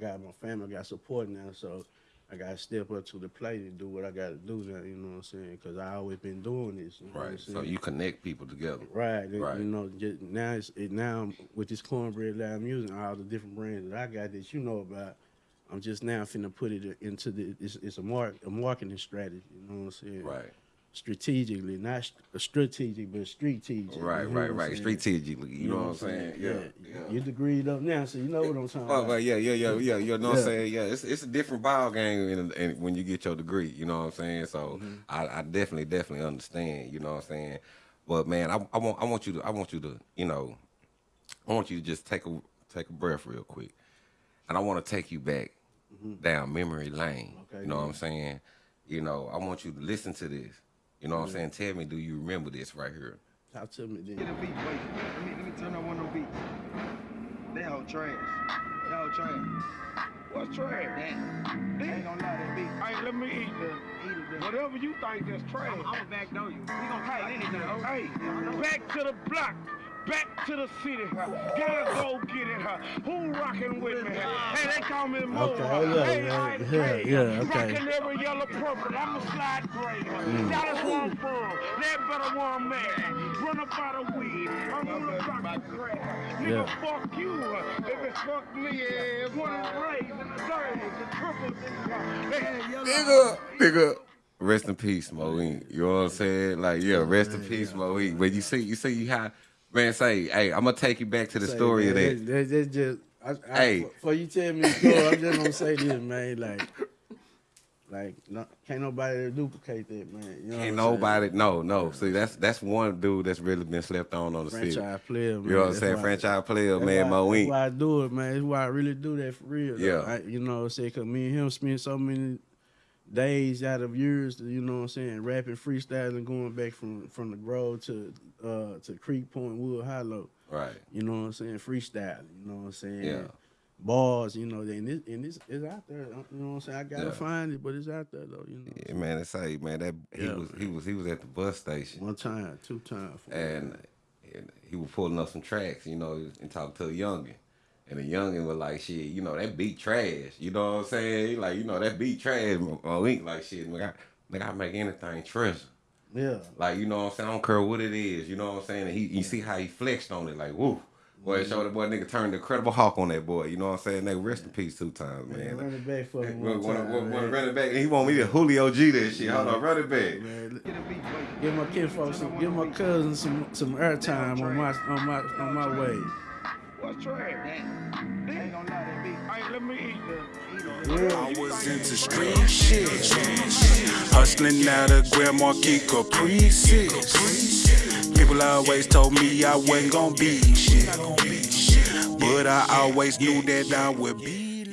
got my family, I got support now, so I got to step up to the plate and do what I got to do now. You know what I'm saying? Because I always been doing this. You know Right. So you connect people together. Right, Right. You know, just now it's it, now with this cornbread loud music, all the different brands that I got that you know about. I'm just now finna put it into the. It's, it's a mark a marketing strategy. You know what I'm saying? Right. Strategically, not st- strategic, but strategic. Right, right, right. Strategically. You, know, what I'm saying? Yeah. yeah. You degreed up now, so you know what I'm talking Oh, about. yeah, yeah, yeah, yeah. You know what I'm saying? Yeah, it's it's a different ball game in, when you get your degree. You know what I'm saying? So Mm-hmm. I, I definitely, definitely understand. You know what I'm saying? But man, I, I want I want you to I want you to you know I want you to just take a take a breath real quick, and I want to take you back down memory lane. Mm-hmm. Okay, you know what. I'm saying? You know, I want you to listen to this. You know what I'm saying? Tell me, do you remember this right here? Talk to me Get then. a beat, wait. Let me, let me turn on one of them beats. That whole trash. That whole trash. What's trash? That. I ain't gonna lie, that beat. Hey, let me eat that. Eat it. Whatever you think that's trash. I'm, I'ma backdoor you. We gonna fight anything. Hey, Yeah, I know. back to the block. Back to the city. Gotta go get it. Who rockin' with me. Hey, they call me Mo, Okay, huh? yeah, hey, yeah, I yeah, yeah, okay. Rockin' every yellow purple, I'm a slide gray, huh? Dallas one firm, that better one man. Run up out of weed, I'm gonna rock the grass. Nigga, Yeah. fuck you. If it's fuck me, yeah, one of the rays and the thirds, the triples, and the hey, yellow. nigga, nigga. Rest in peace, Mo Inc. You know what I'm saying? Like, yeah, rest in peace, Mo Inc. But you see, you see how man say, hey, I'm gonna take you back to the Say, story of that. That's, that's just. I, I, Hey. Before you tell me the story, I'm just gonna say this, man. Like, like, no, can't nobody duplicate that, man. You know what I'm saying? nobody, no, no. See, that's that's one dude that's really been slept on on the city. franchise player, man. You know what I'm saying? Franchise player, that's man, that's why I do it, man. That's why I really do that for real. Yeah. I, you know what I'm saying? Because me and him spent so many days out of years, you know what I'm saying, rapping, freestyling, going back from from the Grove to uh to Creek Point, Wood Hollow. Right. You know what I'm saying? Freestyling. You know what I'm saying? Yeah. Bars, you know, and this and this is out there. You know what I'm saying? I gotta Yeah. find it, but it's out there though. You know. Yeah, man, they say, man, that he Yeah. was he was he was at the bus station One time, two times. and, and he was pulling up some tracks, you know, and talking to a youngin. And the youngin was like, shit, you know, that beat trash. You know what I'm saying? Like, you know, that beat trash. Inc. like shit, nigga, I, nigga, I make anything treasure. Yeah. Like, you know what I'm saying? I don't care what it is. You know what I'm saying? And he, you see how he flexed on it, like, woo. Boy, it showed the boy nigga turned the incredible Hulk on that boy. You know what I'm saying? They rest in peace two times, Man, man. run it back for me When, one time, when, when man. run it back, he want me to Julio G that shit. Hold on, run it back. Man, Get a beat, wait. Give my kinfolk some, give my cousin some some airtime on my on my on my way. What's trash? Ain't let me eat. I was into street shit. Hustling out of Grand Marquis Caprices. People always told me I wasn't gonna be shit. But I always knew that I would be